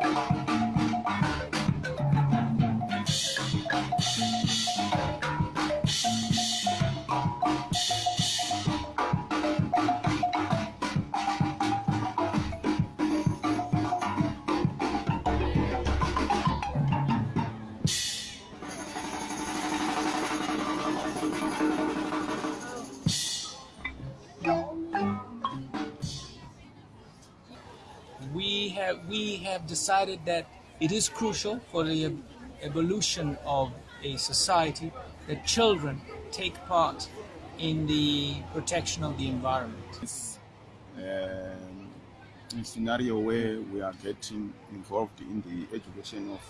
we have we have decided that it is crucial for the evolution of a society that children take part in the protection of the environment. It's um, a scenario where we are getting involved in the education of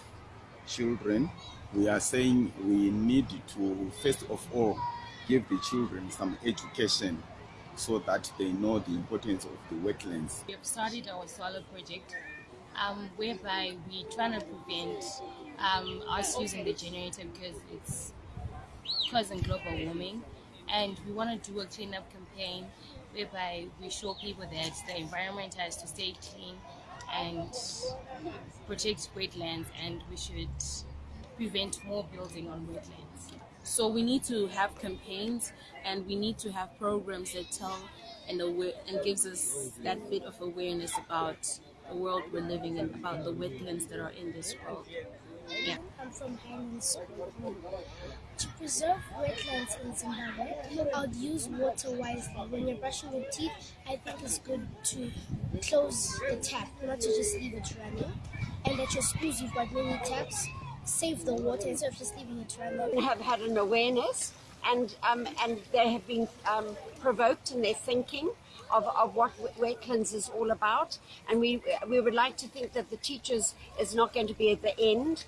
children. We are saying we need to first of all give the children some education so that they know the importance of the wetlands. We have started our solar project um, whereby we're trying to prevent um, us using the generator because it's causing global warming and we want to do a cleanup campaign whereby we show people that the environment has to stay clean and protect wetlands and we should prevent more building on wetlands. So we need to have campaigns and we need to have programs that tell and, and gives us that bit of awareness about the world we're living in, about the wetlands that are in this world. Yeah. I'm from Highland School. To preserve wetlands in Zimbabwe, I would use water wisely. When you're brushing your teeth, I think it's good to close the tap, not to just leave it running. And at your schools, you've got many taps save the water instead of just leaving it run. We have had an awareness and, um, and they have been um, provoked in their thinking of, of what wetlands is all about. And we, we would like to think that the teachers is not going to be at the end.